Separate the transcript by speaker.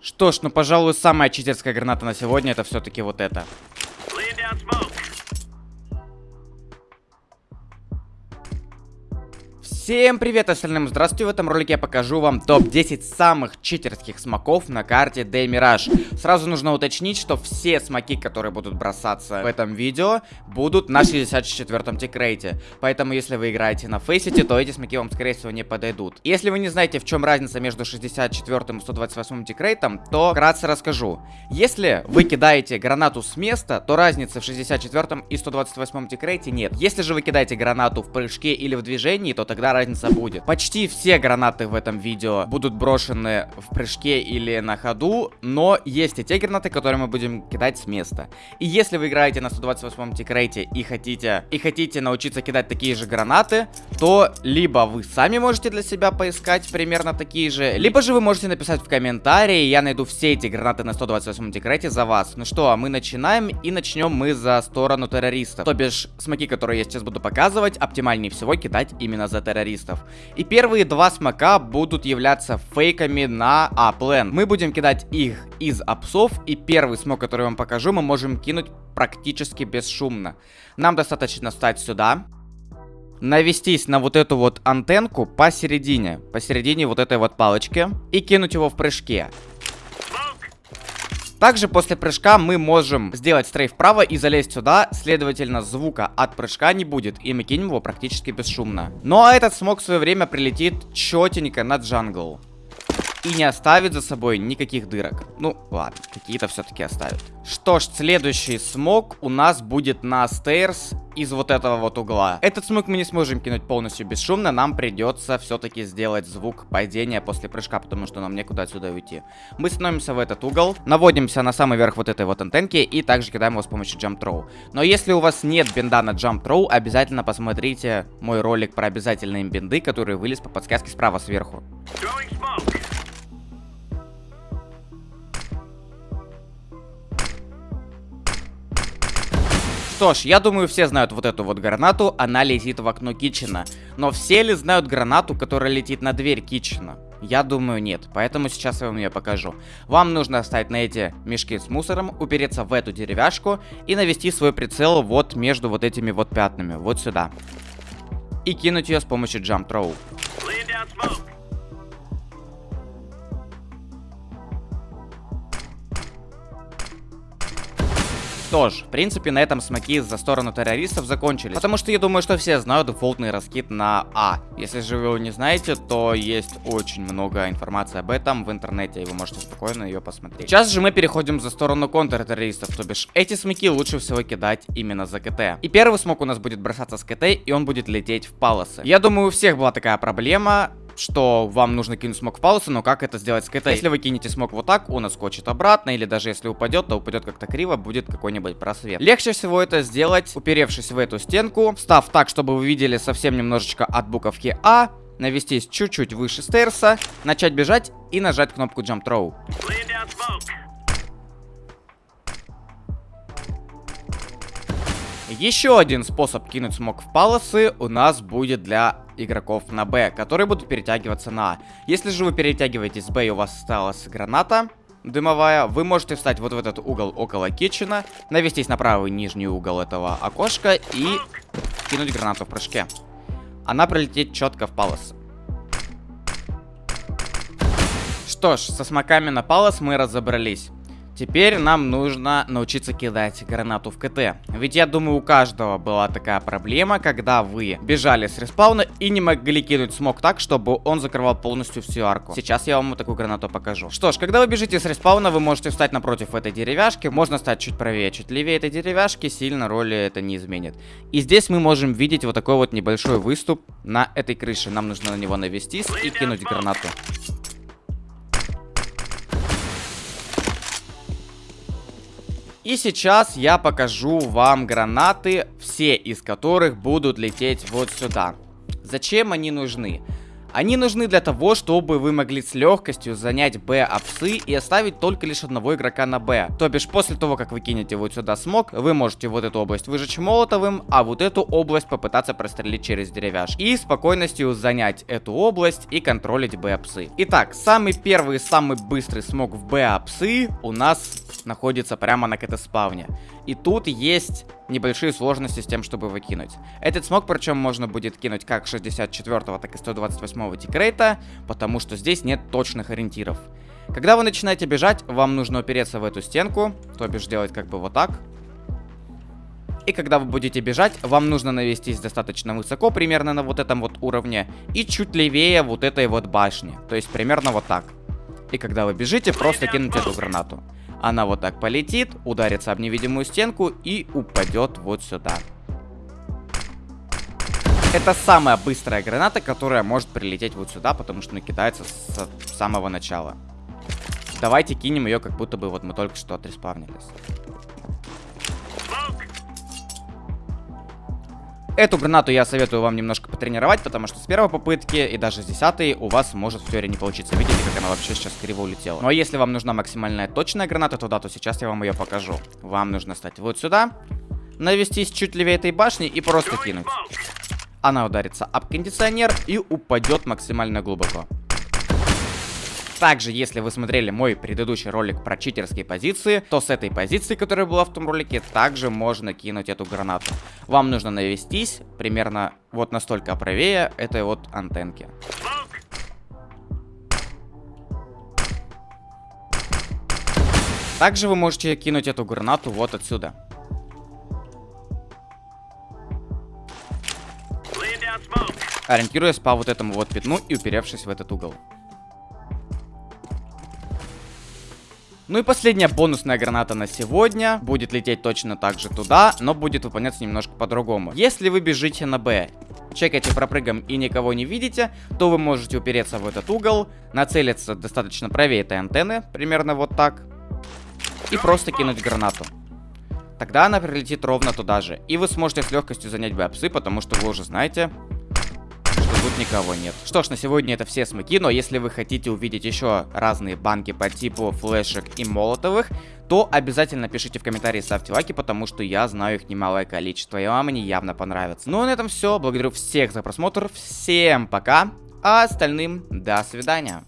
Speaker 1: Что ж, ну, пожалуй, самая читерская граната на сегодня это все-таки вот это. Всем привет остальным, здравствуйте, в этом ролике я покажу вам топ-10 самых читерских смоков на карте Day Mirage. Сразу нужно уточнить, что все смоки, которые будут бросаться в этом видео, будут на 64-м тикрейте. Поэтому, если вы играете на фейсите, то эти смоки вам, скорее всего, не подойдут. Если вы не знаете, в чем разница между 64-м и 128-м тикрейтом, то вкратце расскажу. Если вы кидаете гранату с места, то разницы в 64-м и 128-м тикрейте нет. Если же вы кидаете гранату в прыжке или в движении, то тогда разница будет. Почти все гранаты в этом видео будут брошены в прыжке или на ходу, но есть и те гранаты, которые мы будем кидать с места. И если вы играете на 128-м тикрейте и хотите, и хотите научиться кидать такие же гранаты, то либо вы сами можете для себя поискать примерно такие же, либо же вы можете написать в комментарии, я найду все эти гранаты на 128-м тикрейте за вас. Ну что, а мы начинаем, и начнем мы за сторону террористов. То бишь, смоки, которые я сейчас буду показывать, оптимальнее всего кидать именно за террористов террористов. И первые два смока будут являться фейками на аплен. Мы будем кидать их из апсов, и первый смок, который я вам покажу, мы можем кинуть практически бесшумно. Нам достаточно встать сюда, навестись на вот эту вот антенку посередине, посередине вот этой вот палочки, и кинуть его в прыжке. Также после прыжка мы можем сделать стрейф вправо и залезть сюда, следовательно, звука от прыжка не будет, и мы кинем его практически бесшумно. Ну а этот смог в свое время прилетит четенько на джангл и не оставит за собой никаких дырок. Ну, ладно, какие-то все-таки оставит. Что ж, следующий смог у нас будет на стейрс из вот этого вот угла. Этот смог мы не сможем кинуть полностью бесшумно, нам придется все-таки сделать звук падения после прыжка, потому что нам некуда отсюда уйти. Мы становимся в этот угол, наводимся на самый верх вот этой вот антенки и также кидаем его с помощью jump throw. Но если у вас нет бинда на jump throw, обязательно посмотрите мой ролик про обязательные бинды, который вылез по подсказке справа сверху. Что ж, я думаю, все знают вот эту вот гранату, она летит в окно Китчена. Но все ли знают гранату, которая летит на дверь Китчена? Я думаю, нет, поэтому сейчас я вам ее покажу. Вам нужно встать на эти мешки с мусором, упереться в эту деревяшку и навести свой прицел вот между вот этими вот пятнами, вот сюда. И кинуть ее с помощью jump Что ж, в принципе, на этом смоки за сторону террористов закончились. Потому что я думаю, что все знают дефолтный раскид на А. Если же вы его не знаете, то есть очень много информации об этом в интернете, и вы можете спокойно ее посмотреть. Сейчас же мы переходим за сторону контртеррористов, то бишь эти смоки лучше всего кидать именно за КТ. И первый смок у нас будет бросаться с КТ, и он будет лететь в палосы. Я думаю, у всех была такая проблема что вам нужно кинуть смог в паузу, но как это сделать с КТ? Если вы кинете смог вот так, он отскочит обратно, или даже если упадет, то упадет как-то криво, будет какой-нибудь просвет. Легче всего это сделать, уперевшись в эту стенку, став так, чтобы вы видели совсем немножечко от буковки А, навестись чуть-чуть выше стейрса, начать бежать и нажать кнопку Jump Throw. Еще один способ кинуть смог в палосы у нас будет для игроков на Б, которые будут перетягиваться на А. Если же вы перетягиваетесь с Б и у вас осталась граната дымовая, вы можете встать вот в этот угол около китчена, навестись на правый нижний угол этого окошка и кинуть гранату в прыжке. Она пролетит четко в палос. Что ж, со смоками на палос мы разобрались. Теперь нам нужно научиться кидать гранату в КТ. Ведь я думаю, у каждого была такая проблема, когда вы бежали с респауна и не могли кинуть смог так, чтобы он закрывал полностью всю арку. Сейчас я вам такую гранату покажу. Что ж, когда вы бежите с респауна, вы можете встать напротив этой деревяшки. Можно стать чуть правее, чуть левее этой деревяшки. Сильно роли это не изменит. И здесь мы можем видеть вот такой вот небольшой выступ на этой крыше. Нам нужно на него навестись и кинуть гранату. И сейчас я покажу вам гранаты, все из которых будут лететь вот сюда. Зачем они нужны? Они нужны для того, чтобы вы могли с легкостью занять Б апсы и оставить только лишь одного игрока на Б. То бишь, после того, как вы кинете вот сюда смог, вы можете вот эту область выжечь молотовым, а вот эту область попытаться прострелить через деревяшки. И спокойностью занять эту область и контролить Б апсы. Итак, самый первый и самый быстрый смог в Б апсы у нас находится прямо на КТ-спавне. И тут есть небольшие сложности с тем, чтобы выкинуть. Этот смог, причем, можно будет кинуть как 64-го, так и 128-го тикрейта, потому что здесь нет точных ориентиров. Когда вы начинаете бежать, вам нужно упереться в эту стенку, то бишь делать как бы вот так. И когда вы будете бежать, вам нужно навестись достаточно высоко, примерно на вот этом вот уровне, и чуть левее вот этой вот башни, то есть примерно вот так. И когда вы бежите, просто кинуть эту гранату. Она вот так полетит, ударится об невидимую стенку и упадет вот сюда. Это самая быстрая граната, которая может прилететь вот сюда, потому что накидается с самого начала. Давайте кинем ее, как будто бы вот мы только что отреспавнились. Эту гранату я советую вам немножко потренировать, потому что с первой попытки и даже с десятой у вас может в теории не получиться. Видите, как она вообще сейчас криво улетела. Ну а если вам нужна максимальная точная граната туда, то сейчас я вам ее покажу. Вам нужно стать вот сюда, навестись чуть левее этой башни и просто кинуть. Она ударится об кондиционер и упадет максимально глубоко. Также, если вы смотрели мой предыдущий ролик про читерские позиции, то с этой позиции, которая была в том ролике, также можно кинуть эту гранату. Вам нужно навестись примерно вот настолько правее этой вот антенки. Также вы можете кинуть эту гранату вот отсюда. Ориентируясь по вот этому вот пятну и уперевшись в этот угол. Ну и последняя бонусная граната на сегодня. Будет лететь точно так же туда, но будет выполняться немножко по-другому. Если вы бежите на Б, чекаете пропрыгом и никого не видите, то вы можете упереться в этот угол, нацелиться достаточно правее этой антенны, примерно вот так, и просто кинуть гранату. Тогда она прилетит ровно туда же. И вы сможете с легкостью занять бэпсы, потому что вы уже знаете, никого нет. Что ж, на сегодня это все смыки, но если вы хотите увидеть еще разные банки по типу флешек и молотовых, то обязательно пишите в комментарии, ставьте лайки, потому что я знаю их немалое количество, и вам они явно понравятся. Ну а на этом все, благодарю всех за просмотр, всем пока, а остальным до свидания.